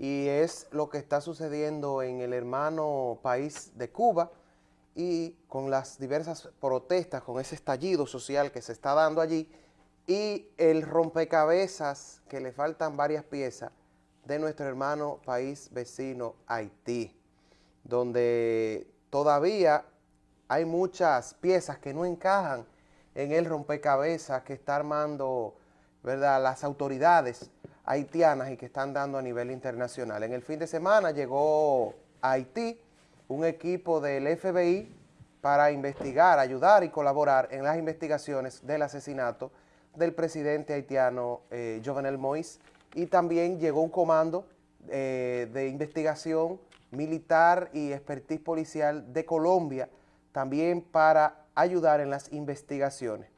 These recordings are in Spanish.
y es lo que está sucediendo en el hermano país de Cuba y con las diversas protestas, con ese estallido social que se está dando allí y el rompecabezas que le faltan varias piezas de nuestro hermano país vecino Haití, donde todavía hay muchas piezas que no encajan en el rompecabezas que está armando ¿verdad? las autoridades haitianas y que están dando a nivel internacional. En el fin de semana llegó a Haití un equipo del FBI para investigar, ayudar y colaborar en las investigaciones del asesinato del presidente haitiano eh, Jovenel Moïse y también llegó un comando eh, de investigación militar y expertise policial de Colombia también para ayudar en las investigaciones.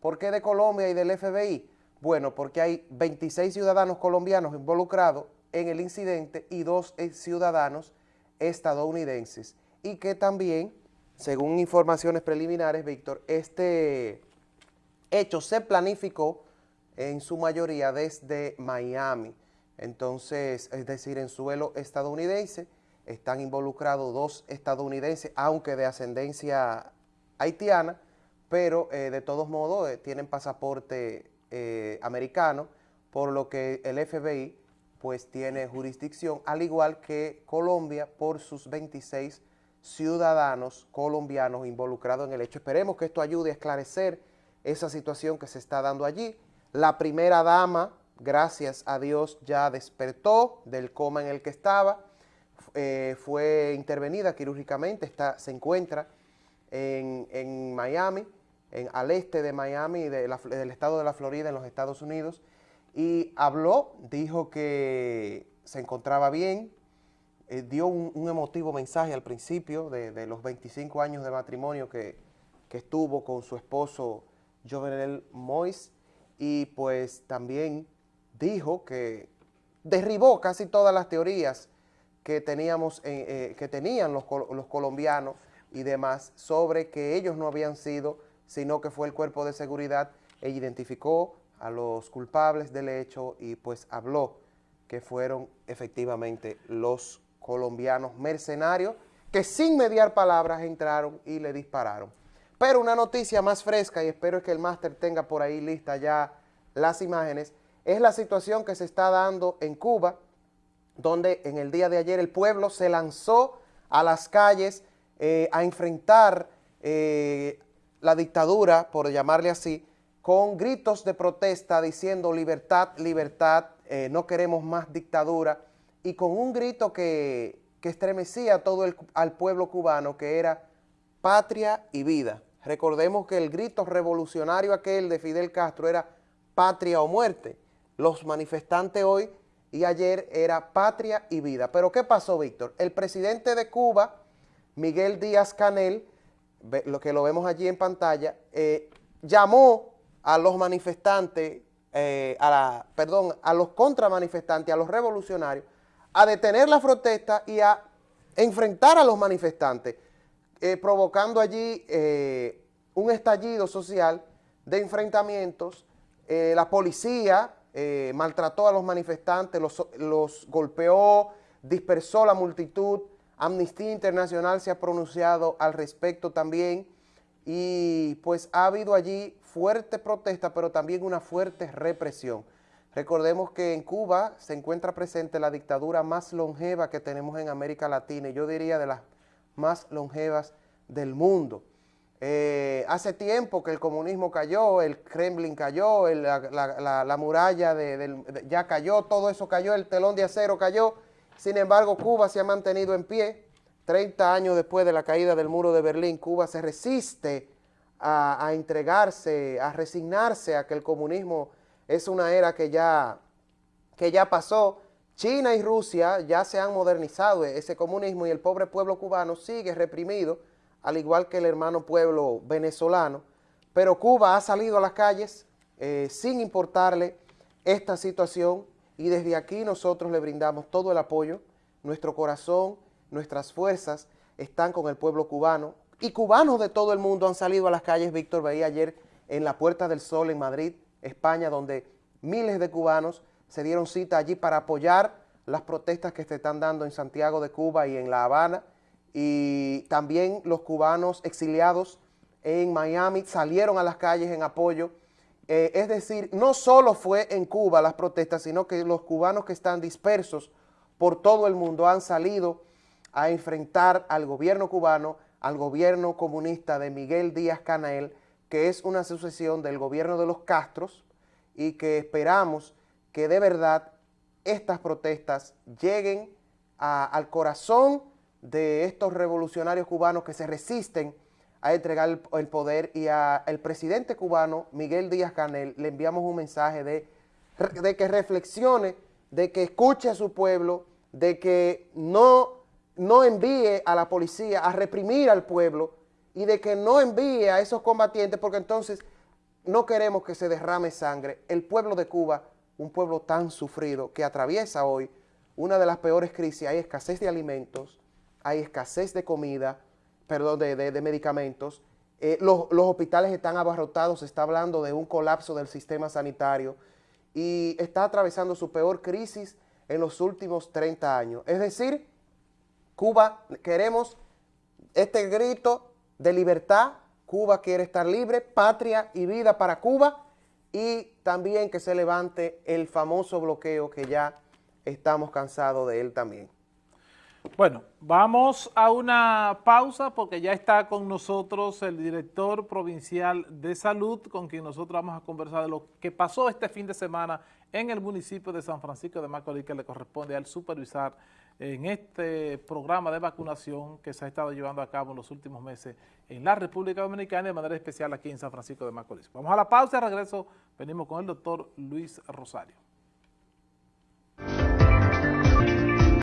¿Por qué de Colombia y del FBI? Bueno, porque hay 26 ciudadanos colombianos involucrados en el incidente y dos ciudadanos estadounidenses. Y que también, según informaciones preliminares, Víctor, este hecho se planificó en su mayoría desde Miami, entonces, es decir, en suelo estadounidense, están involucrados dos estadounidenses, aunque de ascendencia haitiana, pero eh, de todos modos eh, tienen pasaporte eh, americano, por lo que el FBI pues tiene jurisdicción, al igual que Colombia por sus 26 ciudadanos colombianos involucrados en el hecho. Esperemos que esto ayude a esclarecer esa situación que se está dando allí. La primera dama, gracias a Dios, ya despertó del coma en el que estaba, eh, fue intervenida quirúrgicamente, está, se encuentra en, Miami, al este de Miami, del estado de la Florida, en los Estados Unidos, y habló, dijo que se encontraba bien, eh, dio un, emotivo mensaje al principio de, los 25 años de matrimonio que, que estuvo con su esposo Jovenel Mois, y pues también dijo que derribó casi todas las teorías que, teníamos, eh, que tenían los, los colombianos y demás sobre que ellos no habían sido, sino que fue el cuerpo de seguridad e identificó a los culpables del hecho y pues habló que fueron efectivamente los colombianos mercenarios que sin mediar palabras entraron y le dispararon. Pero una noticia más fresca, y espero que el máster tenga por ahí lista ya las imágenes, es la situación que se está dando en Cuba, donde en el día de ayer el pueblo se lanzó a las calles eh, a enfrentar eh, la dictadura, por llamarle así, con gritos de protesta diciendo libertad, libertad, eh, no queremos más dictadura, y con un grito que, estremecía a todo el, al pueblo cubano, que era patria y vida. Recordemos que el grito revolucionario aquel de Fidel Castro era patria o muerte. Los manifestantes hoy y ayer era patria y vida. Pero ¿qué pasó, Víctor? El presidente de Cuba, Miguel Díaz Canel, lo que lo vemos allí en pantalla, eh, llamó a los manifestantes, eh, a la, perdón, a los contramanifestantes, a los revolucionarios, a detener la protesta y a enfrentar a los manifestantes, eh, provocando allí un estallido social de enfrentamientos. la policía maltrató a los manifestantes, los, golpeó, dispersó la multitud. Amnistía Internacional se ha pronunciado al respecto también y pues ha habido allí fuerte protesta, pero también una fuerte represión. Recordemos que en Cuba se encuentra presente la dictadura más longeva que tenemos en América Latina y yo diría de las más longevas del mundo. Eh, hace tiempo que el comunismo cayó, el Kremlin cayó, la, muralla de, ya cayó, todo eso cayó, el telón de acero cayó. Sin embargo, Cuba se ha mantenido en pie. 30 años después de la caída del muro de Berlín, Cuba se resiste a, entregarse, a resignarse a que el comunismo es una era que ya, que ya pasó. China y Rusia ya se han modernizado ese comunismo y el pobre pueblo cubano sigue reprimido al igual que el hermano pueblo venezolano, pero Cuba ha salido a las calles eh, sin importarle esta situación y desde aquí nosotros le brindamos todo el apoyo, nuestro corazón, nuestras fuerzas están con el pueblo cubano y cubanos de todo el mundo han salido a las calles, Víctor veía ayer en la Puerta del Sol en Madrid, España, donde miles de cubanos se dieron cita allí para apoyar las protestas que se están dando en Santiago de Cuba y en La Habana, y también los cubanos exiliados en Miami salieron a las calles en apoyo. Eh, es decir, no solo fue en Cuba las protestas, sino que los cubanos que están dispersos por todo el mundo han salido a enfrentar al gobierno cubano, al gobierno comunista de Miguel Díaz Canel, que es una sucesión del gobierno de los Castros y que esperamos que de verdad estas protestas lleguen al corazón de estos revolucionarios cubanos que se resisten a entregar el, poder y al presidente cubano, Miguel Díaz Canel, le enviamos un mensaje de, de que reflexione, de que escuche a su pueblo, de que no, no envíe a la policía a reprimir al pueblo y de que no envíe a esos combatientes porque entonces no queremos que se derrame sangre. El pueblo de Cuba, un pueblo tan sufrido que atraviesa hoy una de las peores crisis, hay escasez de alimentos, hay escasez de comida, perdón, de, medicamentos, eh, los, hospitales están abarrotados, se está hablando de un colapso del sistema sanitario y está atravesando su peor crisis en los últimos 30 años. Es decir, Cuba, queremos este grito de libertad, Cuba quiere estar libre, patria y vida para Cuba y también que se levante el famoso bloqueo que ya estamos cansados de él también. Bueno, vamos a una pausa porque ya está con nosotros el director provincial de salud con quien nosotros vamos a conversar de lo que pasó este fin de semana en el municipio de San Francisco de Macorís que le corresponde al supervisar en este programa de vacunación que se ha estado llevando a cabo en los últimos meses en la República Dominicana de manera especial aquí en San Francisco de Macorís. Vamos a la pausa y regreso venimos con el doctor Luis Rosario.